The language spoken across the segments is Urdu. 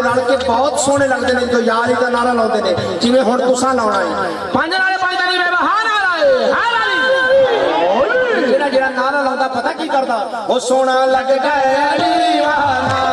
رل کے بہت سونے لگتے ہیں جو یاری کا نعرہ لاؤ ہیں جی میں ہوں تسا لا ہے پانچ نعرے پانچ نعرہ ہے نعرہ نعرہ پتہ کی کرتا وہ سونا لگ گئے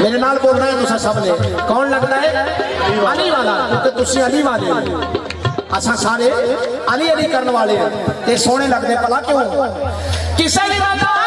میرے نال بولنا ہے تسا سب نے کون لگتا ہے؟ علی والا، کیونکہ تسی علی والے اسا سارے علی علی کرنے والے ہیں۔ تے سونے لگدے پلا کیوں؟ کسے نہیں پتہ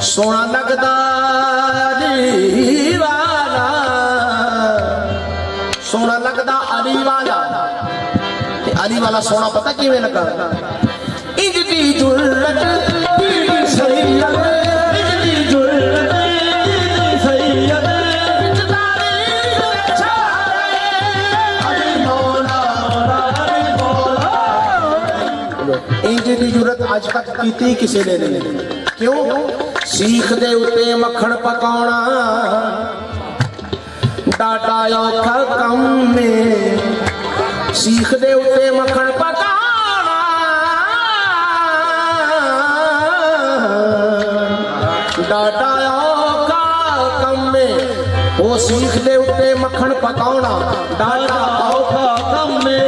سونا لگتا علی والا سونا لگتا علی والا علی والا سونا پتا کیویں لگا انج دی جرت دی صحیح لگا دی جرت آج تک کیتی کسی نے نہیں کیوں سیخ دے اتے مکھن پکاؤنا ڈاٹا اوکھا کم میں سیخ دے اتے مکھن پکاؤنا ڈاڈا اوکھا کم میں وہ سیخ دے اتے مکھن پکاؤنا ڈاٹا اوکھا کم میں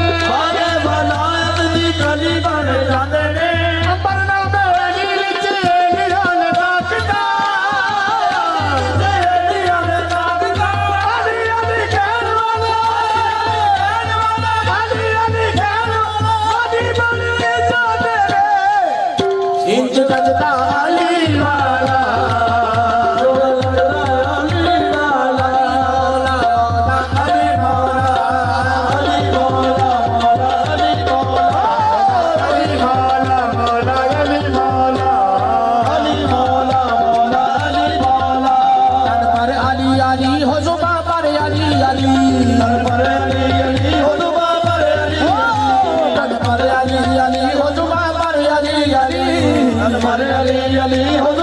نہیں ہوگی